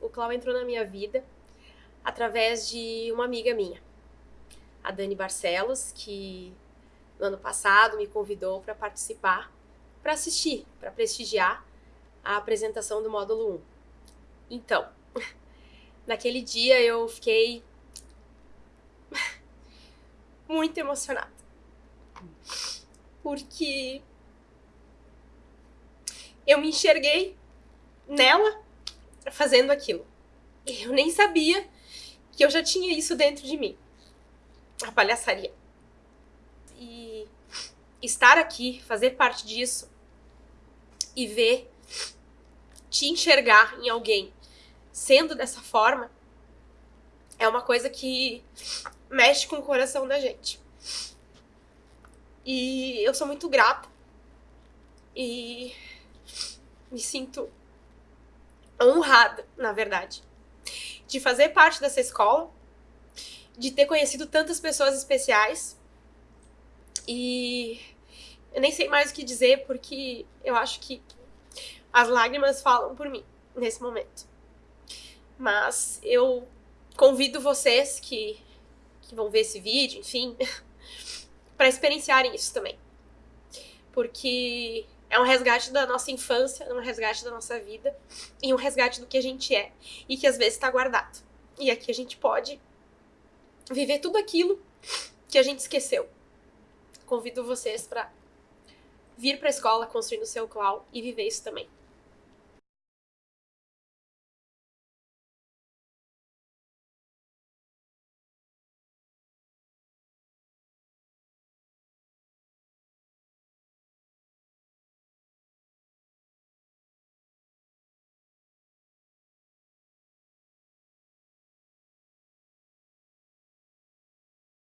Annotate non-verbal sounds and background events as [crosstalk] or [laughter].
o Clau entrou na minha vida através de uma amiga minha, a Dani Barcelos, que no ano passado me convidou para participar, para assistir, para prestigiar a apresentação do módulo 1. Então, [laughs] naquele dia eu fiquei [laughs] muito emocionada. Porque eu me enxerguei nela fazendo aquilo. Eu nem sabia que eu já tinha isso dentro de mim. A palhaçaria. E estar aqui, fazer parte disso e ver, te enxergar em alguém sendo dessa forma, é uma coisa que mexe com o coração da gente. E eu sou muito grata. E me sinto honrada, na verdade, de fazer parte dessa escola, de ter conhecido tantas pessoas especiais. E eu nem sei mais o que dizer, porque eu acho que as lágrimas falam por mim nesse momento. Mas eu convido vocês que, que vão ver esse vídeo, enfim, [laughs] para experienciarem isso também. Porque é um resgate da nossa infância, é um resgate da nossa vida e um resgate do que a gente é e que às vezes está guardado. E aqui a gente pode viver tudo aquilo que a gente esqueceu. Convido vocês para vir para a escola construindo o seu cloud e viver isso também.